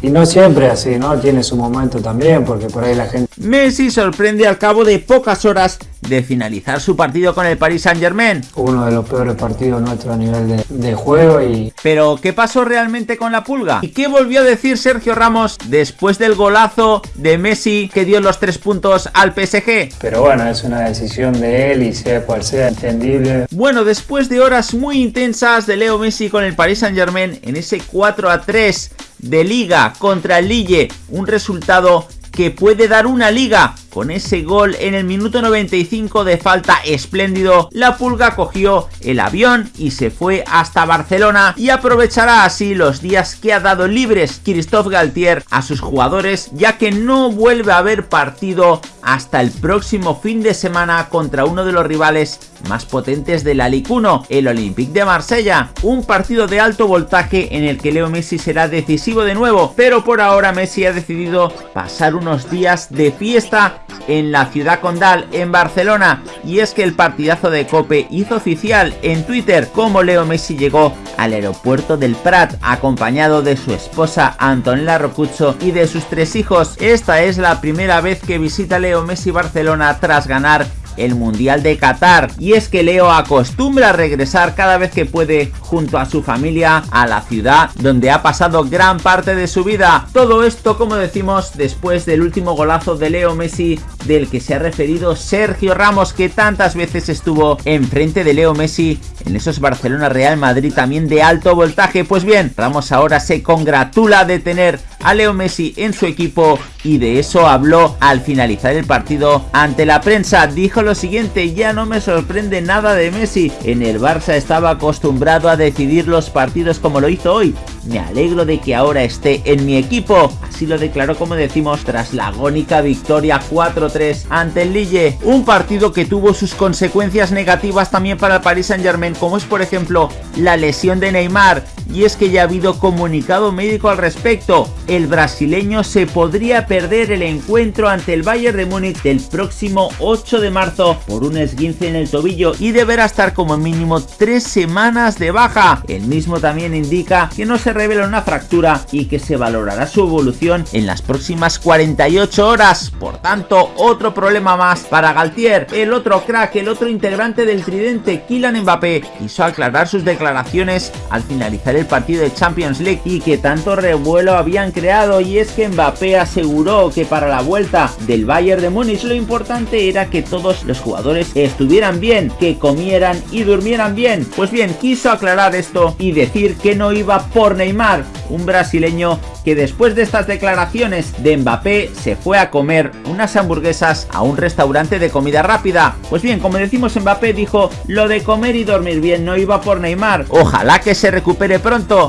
Y no siempre así, ¿no? Tiene su momento también, porque por ahí la gente... Messi sorprende al cabo de pocas horas de finalizar su partido con el Paris Saint Germain. Uno de los peores partidos nuestros a nivel de, juego y... Pero, ¿qué pasó realmente con la pulga? ¿Y qué volvió a decir Sergio Ramos después del golazo de Messi que dio los tres puntos al PSG? Pero bueno, es una decisión de él y sea cual sea entendible. Bueno, después de horas muy intensas de Leo Messi con el Paris Saint Germain en ese 4 a 3 de liga contra el Lille, un resultado que puede dar una liga con ese gol en el minuto 95 de falta espléndido, la Pulga cogió el avión y se fue hasta Barcelona y aprovechará así los días que ha dado libres Christophe Galtier a sus jugadores ya que no vuelve a haber partido hasta el próximo fin de semana contra uno de los rivales más potentes de la Ligue 1, el Olympique de Marsella. Un partido de alto voltaje en el que Leo Messi será decisivo de nuevo, pero por ahora Messi ha decidido pasar unos días de fiesta en la ciudad condal, en Barcelona. Y es que el partidazo de Cope hizo oficial en Twitter cómo Leo Messi llegó al aeropuerto del Prat acompañado de su esposa Antonella Rocucho y de sus tres hijos. Esta es la primera vez que visita Leo Messi Barcelona tras ganar el Mundial de Qatar. Y es que Leo acostumbra regresar cada vez que puede junto a su familia a la ciudad donde ha pasado gran parte de su vida. Todo esto, como decimos, después del último golazo de Leo Messi del que se ha referido Sergio Ramos que tantas veces estuvo enfrente de Leo Messi en esos Barcelona Real Madrid también de alto voltaje. Pues bien, Ramos ahora se congratula de tener a Leo Messi en su equipo y de eso habló al finalizar el partido ante la prensa. Dijo lo siguiente, ya no me sorprende nada de Messi, en el Barça estaba acostumbrado a decidir los partidos como lo hizo hoy. Me alegro de que ahora esté en mi equipo. Así lo declaró como decimos tras la agónica victoria 4-3 ante el Lille. Un partido que tuvo sus consecuencias negativas también para el Paris Saint Germain como es por ejemplo la lesión de Neymar y es que ya ha habido comunicado médico al respecto. El brasileño se podría perder el encuentro ante el Bayern de Múnich del próximo 8 de marzo por un esguince en el tobillo y deberá estar como mínimo 3 semanas de baja. El mismo también indica que no se revela una fractura y que se valorará su evolución en las próximas 48 horas. Por tanto, otro problema más para Galtier. El otro crack, el otro integrante del tridente, Kylian Mbappé, quiso aclarar sus declaraciones al finalizar el partido de Champions League y que tanto revuelo habían creado y es que Mbappé aseguró que para la vuelta del Bayern de Múnich lo importante era que todos los jugadores estuvieran bien, que comieran y durmieran bien. Pues bien, quiso aclarar esto y decir que no iba por Neymar, un brasileño que después de estas declaraciones de Mbappé se fue a comer unas hamburguesas a un restaurante de comida rápida. Pues bien, como decimos Mbappé dijo, lo de comer y dormir bien no iba por Neymar. Ojalá que se recupere pronto